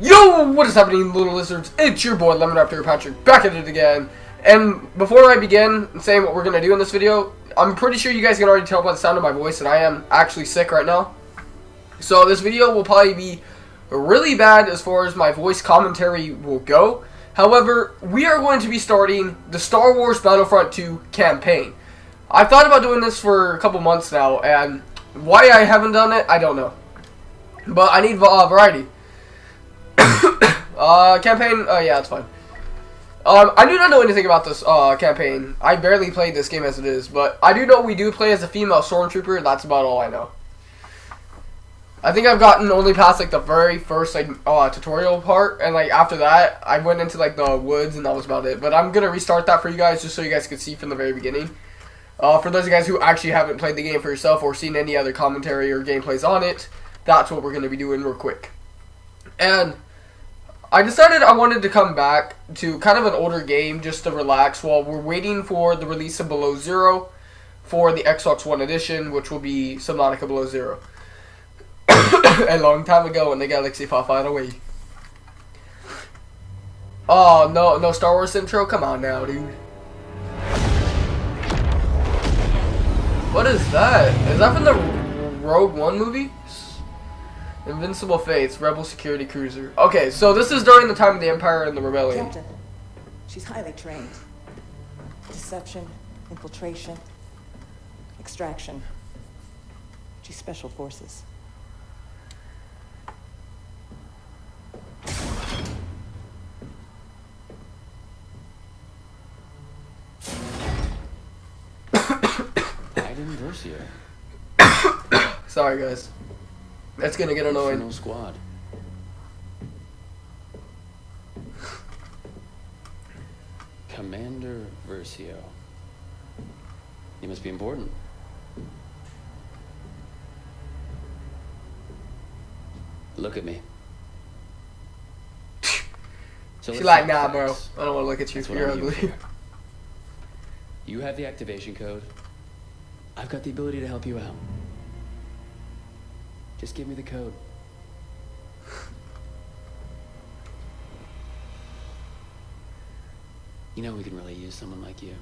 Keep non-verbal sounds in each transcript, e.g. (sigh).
Yo, what is happening, little lizards? It's your boy, Lemon Raptor Patrick, back at it again. And before I begin saying what we're going to do in this video, I'm pretty sure you guys can already tell by the sound of my voice that I am actually sick right now. So this video will probably be really bad as far as my voice commentary will go. However, we are going to be starting the Star Wars Battlefront 2 campaign. I've thought about doing this for a couple months now, and why I haven't done it, I don't know. But I need uh, variety. (coughs) uh, campaign, uh, yeah, it's fine. Um, I do not know anything about this uh, campaign. I barely played this game as it is, but I do know we do play as a female stormtrooper. That's about all I know. I think I've gotten only past like the very first like uh, tutorial part, and like after that, I went into like the woods, and that was about it. But I'm gonna restart that for you guys just so you guys can see from the very beginning. Uh, for those of you guys who actually haven't played the game for yourself or seen any other commentary or gameplays on it, that's what we're gonna be doing real quick. And I decided I wanted to come back to kind of an older game just to relax while we're waiting for the release of Below Zero for the Xbox One edition, which will be Subnautica Below Zero. (coughs) a long time ago when the Galaxy far far away. Oh, no, no Star Wars intro? Come on now, dude. What is that? Is that from the Rogue One movie? Invincible Faith, Rebel Security Cruiser. Okay, so this is during the time of the Empire and the Rebellion. Captain, she's highly trained. Deception, infiltration, extraction. She's special forces. (coughs) Iden Versio. (coughs) Sorry, guys. That's gonna get annoying. Squad. Commander Versio. You must be important. Look at me. (laughs) So She's like, nah, bro. I don't want to look at you. That's You're ugly. You have the activation code. I've got the ability to help you out. Just give me the code. (laughs) You know we can really use someone like you.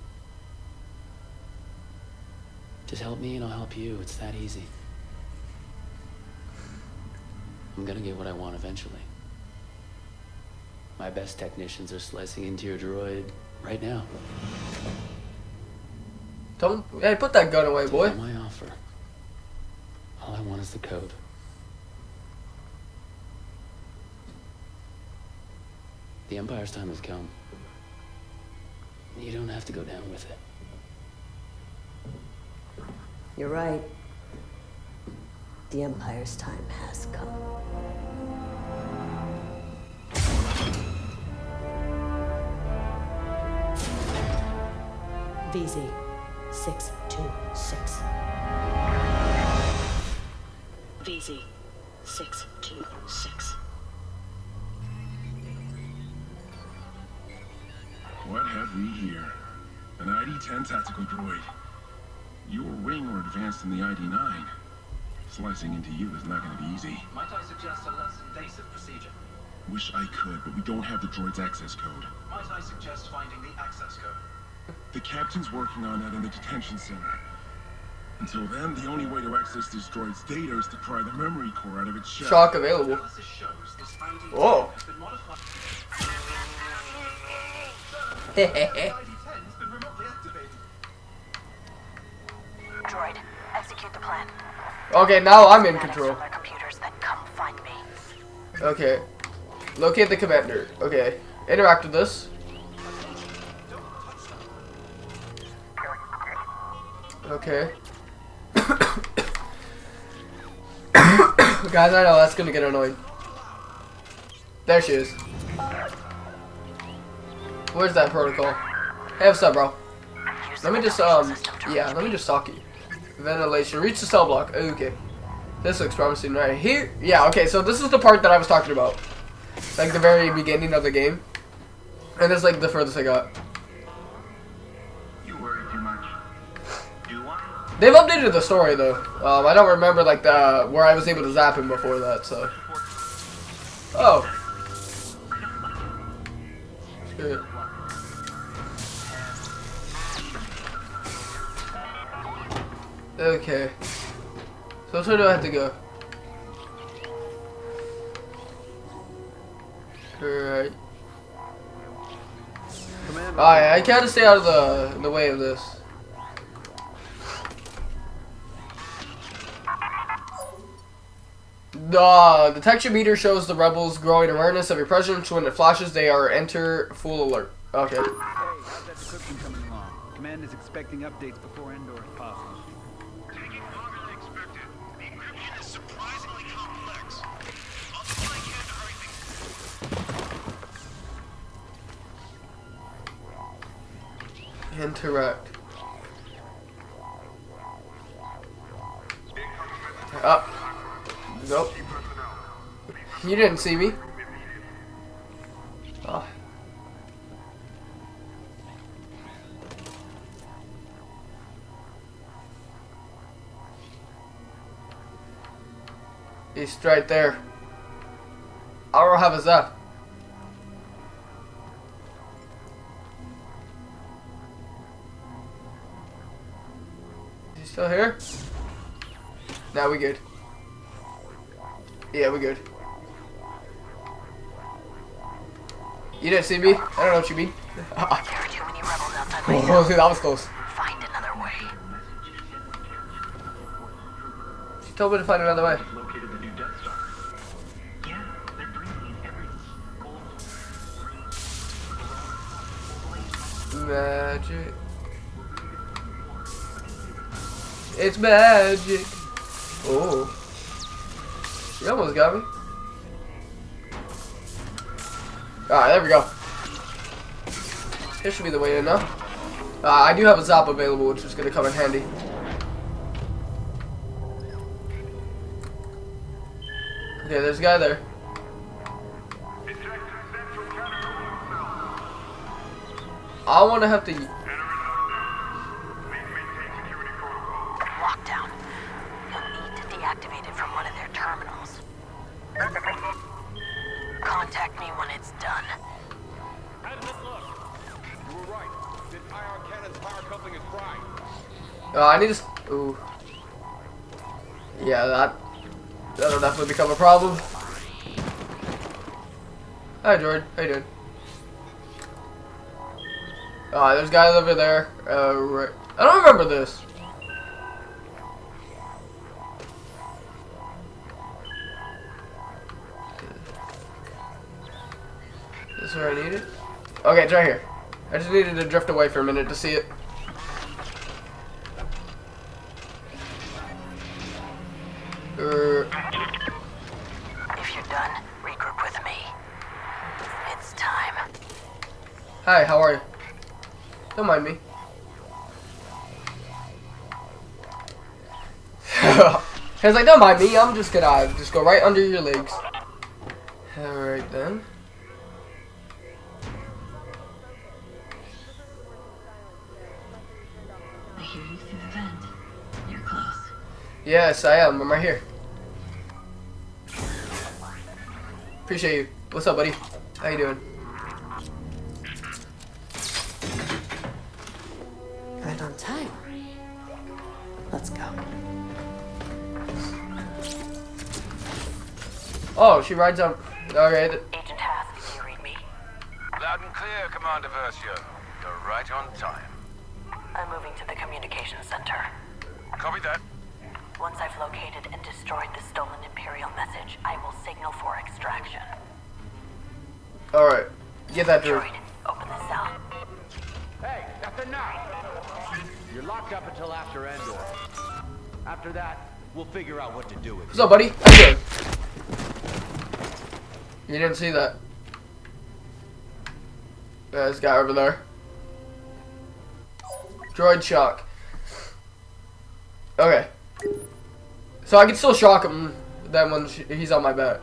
Just help me and I'll help you. It's that easy. I'm gonna get what I want eventually. My best technicians are slicing into your droid right now. Don't. Hey, put that gun away, boy. Take my offer. All I want is the code. The Empire's time has come. You don't have to go down with it. You're right. The Empire's time has come. VZ 626. VZ 626. What have we here? An ID-10 tactical droid. Your wing or advanced in the ID-9. Slicing into you is not going to be easy. Might I suggest a less invasive procedure? Wish I could, but we don't have the droid's access code. Might I suggest finding the access code? The captain's working on that in the detention center. Until then, the only way to access this droid's data is to pry the memory core out of its shell. Shock available. Analysis shows this ID Whoa. has been modified. The ID-10 has been remotely activated. Droid, execute the plan. okay, now I'm in control. from their computers, then come find me. Okay. Locate the commander. Okay. Interact with this. Okay. (coughs) Guys, I know that's gonna get annoying. There she is. Where's that protocol? Hey, what's up, bro? Let me just, um, yeah, let me just talk you. Ventilation. Reach the cell block. Okay. This looks promising right here. Yeah, okay, so this is the part that I was talking about. Like the very beginning of the game. And it's like the furthest I got. You worry too much. Do I? They've updated the story though. Um, I don't remember like the where I was able to zap him before that. So. Oh, (laughs) Good. Okay. So way do I have to go? Alright. Alright, I gotta stay out of the the way of this. The detection meter shows the rebels growing awareness of your presence. When it flashes, they are enter full alert. Okay. Hey, how's that coming along? Command is expecting updates before Endor possible. Taking longer than expected. The encryption is surprisingly complex. I'll do what I can to hurry things Interact. Up. Nope. You didn't see me. He's right there. I don't have his F. Is he still here? Now we good. Yeah, we good. You didn't see me? I don't know what you mean. There are too many rebels outside my (laughs) oh, cell. that was close. Find another way. She told me to find another way. Magic. It's magic. Oh. You almost got me. Alright, there we go. This should be the way in now. Uh, I do have a zap available, which is going to come in handy. Okay, there's a guy there. I want to have to... Lockdown. You'll need to deactivate it from one of their terminals. Contact me when it's done. You were right. This IR cannon's power coupling is fried. Uh, I need to. Ooh. Yeah, that that'll definitely become a problem. Hi, Jordan. How you doing? Uh, there's guys over there. Uh, right. I don't remember this. This is where I need it. Okay, it's right here. I just needed to drift away for a minute to see it. Er, If you're done, regroup with me. It's time. hi, how are you? Don't mind me. (laughs) He's like, don't mind me. I'm just gonna just go right under your legs. All right then. I hear you through the vent. You're close. Yes, I am. I'm right here. Appreciate you. What's up, buddy? How you doing? Oh, she rides on. Alright. Agent Hask, do you read me? Loud and clear, Commander Versio. You're right on time. I'm moving to the communications center. Copy that. Once I've located and destroyed the stolen Imperial message, I will signal for extraction. Alright. Get that dude. Droid, open the cell. Hey, nothing now! You're locked up until after Endor. After that, we'll figure out what to do with What's up, buddy? How you doing? You didn't see that. Yeah, this guy over there. Droid shock. Okay. So I can still shock him then when he's on my back.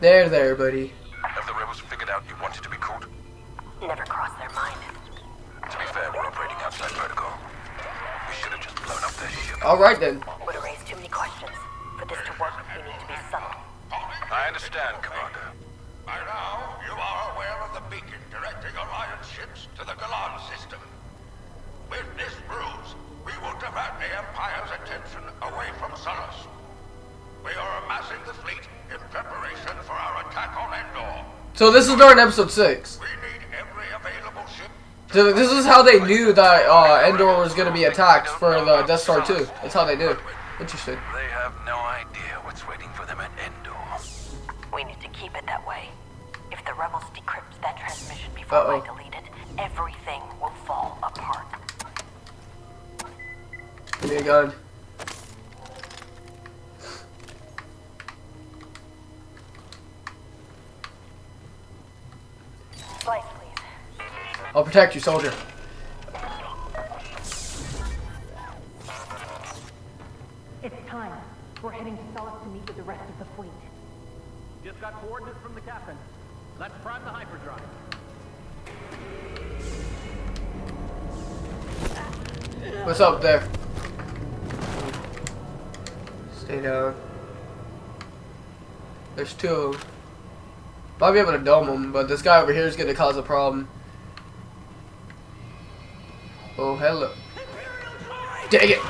There, there, buddy. Have the rebels figured out you wanted to be caught? Never crossed their mind. To be fair, we're operating outside protocol. We should have just blown up their ship. Alright then. Understand, Commander. By now, you are aware of the beacon directing Alliance ships to the Galan system. With this ruse, we will divert the Empire's attention away from Sullust. We are amassing the fleet in preparation for our attack on Endor. So this is during episode six. We need every available ship So this is how they knew that uh, Endor was going to be attacked for the Death Star 2. That's how they knew. Interesting. They have no idea what's waiting for rebels decrypt that transmission before Uh-oh. I delete it, everything will fall apart. Give me a gun. Slice, please. I'll protect you, soldier. What's up there? Stay down. There's two of. Might be able to dome them, but this guy over here is going to cause a problem. Oh, hello. Dang it!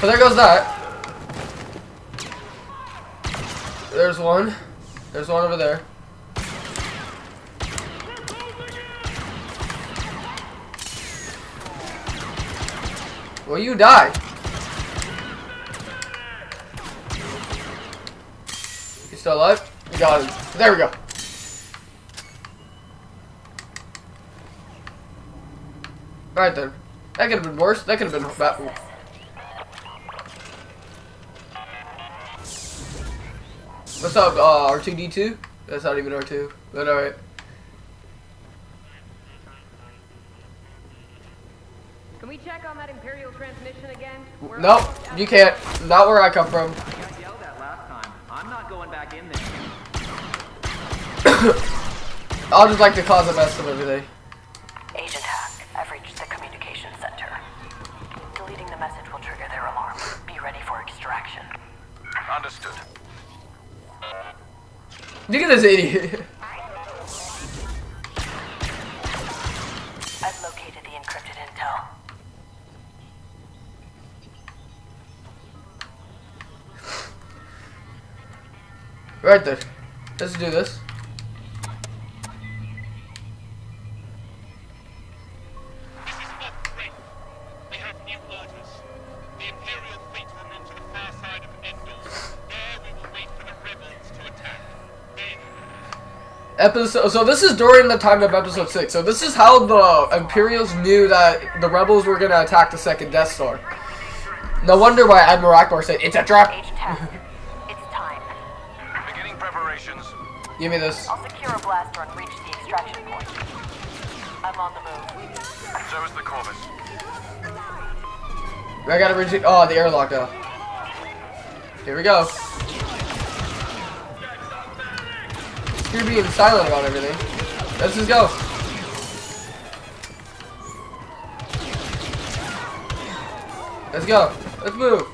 So there goes that. There's one. There's one over there. Well, you die. You still alive? You got him. There we go. Right then. That could have been worse. That could have been bad. What's up, uh, R2D2? That's not even R2, but alright. We're Nope, you can't. Not where I come from. I got yelled at last time. I'm not going back in there. (coughs) I'll just like to cause a mess of everything. Agent Hask, I've reached the communication center. Deleting the message will trigger their alarm. Be ready for extraction. Understood. Look at this idiot. (laughs) the Let's do this. Episode. So this is during the time of episode six. So this is how the Imperials knew that the rebels were gonna attack the second Death Star. No wonder why Admiral Ackbar said it's a trap. Agent Hask, it's time. beginning preparations. Give me this. I'll secure a blaster and reach the extraction point. I'm on the move. So is the Corvus. I gotta reach. Oh, the airlock now. Here we go. You're being silent about everything. Let's just go. Let's go. Let's move.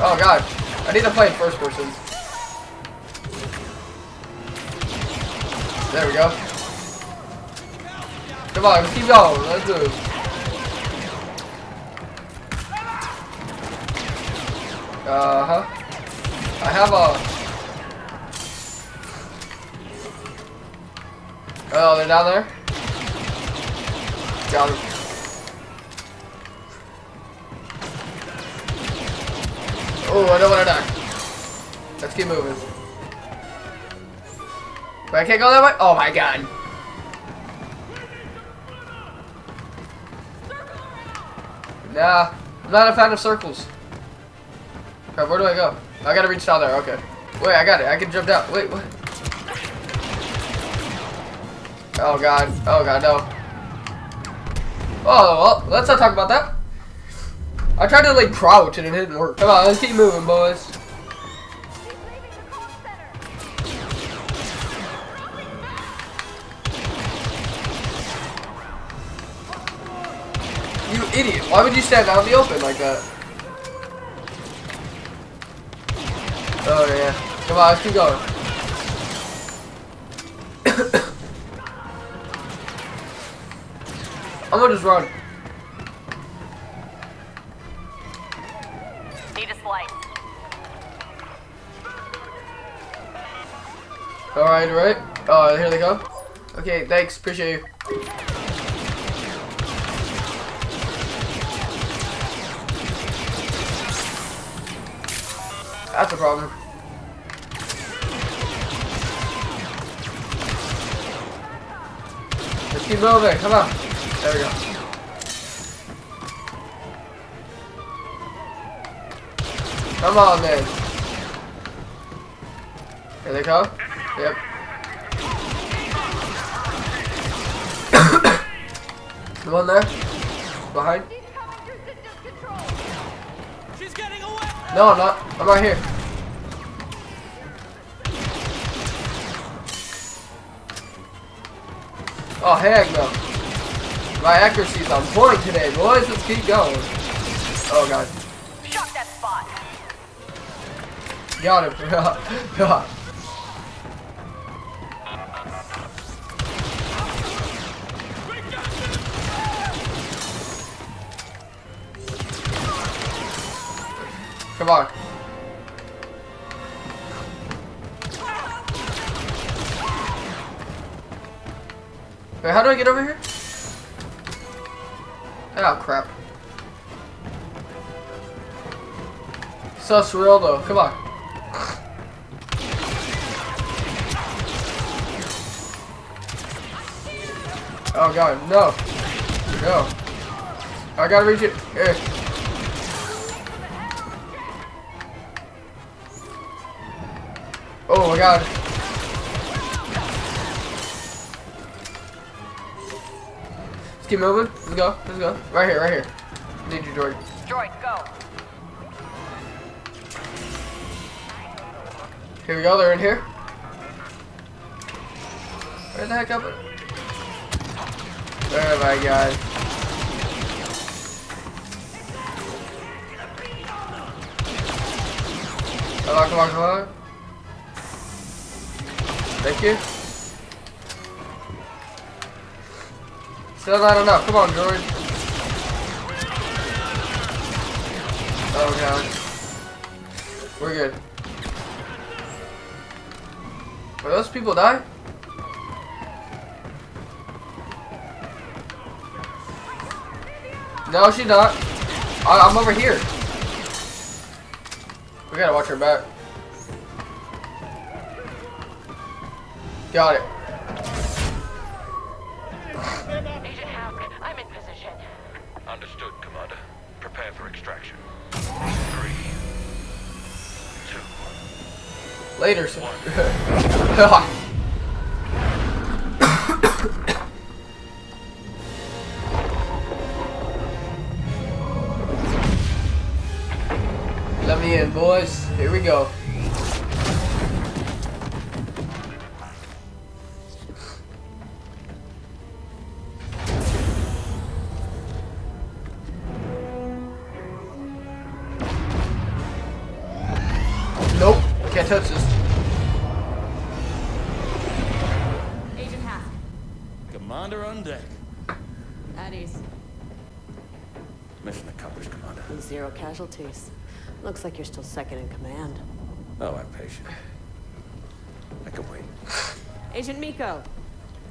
Oh god. I need to play first person. There we go. Come on, let's keep going. Let's move. Uh huh. I have a. Oh, they're down there. Got him. Oh, I don't want to die. Let's keep moving. Wait, I can't go that way? Oh my god. Nah, I'm not a fan of circles. Okay, where do I go? I gotta reach down there, okay. Wait, I got it. I can jump down. Wait, what? Oh god. Oh god, no. Oh, well, let's not talk about that. I tried to, like, crouch and it didn't work. Come on, let's keep moving, boys. Idiot. Why would you stand out in the open like that? Oh yeah. Come on, let's keep going. (coughs) I'm gonna just run. Need a slice. Alright, alright. Oh, here they come. Okay, thanks. Appreciate you. That's a problem. Let's keep moving. Come on. There we go. Come on, then. Here they come. Yep. (coughs) Come on there. Behind. No, I'm not. I'm right here. Oh, heck no. My accuracy's on point today, boys. Let's keep going. Oh, God. Shot that spot. Got him. (laughs) God. Come on. How do I get over here? Oh, crap. So surreal, though. Come on. Oh, God. No. No. I gotta reach it. Here. Oh my god. Keep moving. Let's go. Let's go. Right here, right here. Need you, Jordan. Droid, go. Here we go. They're in here. Where the heck up? Oh my god. Come on, come on, come on. Thank you. Still not enough. Come on, George. Oh god. We're good. Will those people die? No, she's not. I I'm over here. We gotta watch her back. Got it. Prepare for extraction. Three, two, Later, sir. (laughs) Let me in, boys. Here we go. Casualties. Looks like you're still second in command. Oh, I'm patient. I can wait. Agent Meeko.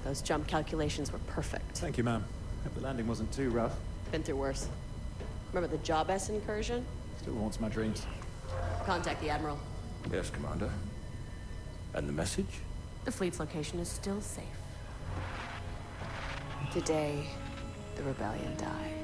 Those jump calculations were perfect. Thank you, ma'am. Hope the landing wasn't too rough. Been through worse. Remember the Job S incursion? Still haunts my dreams. Contact the Admiral. Yes, Commander. And the message? The fleet's location is still safe. Today, the rebellion dies.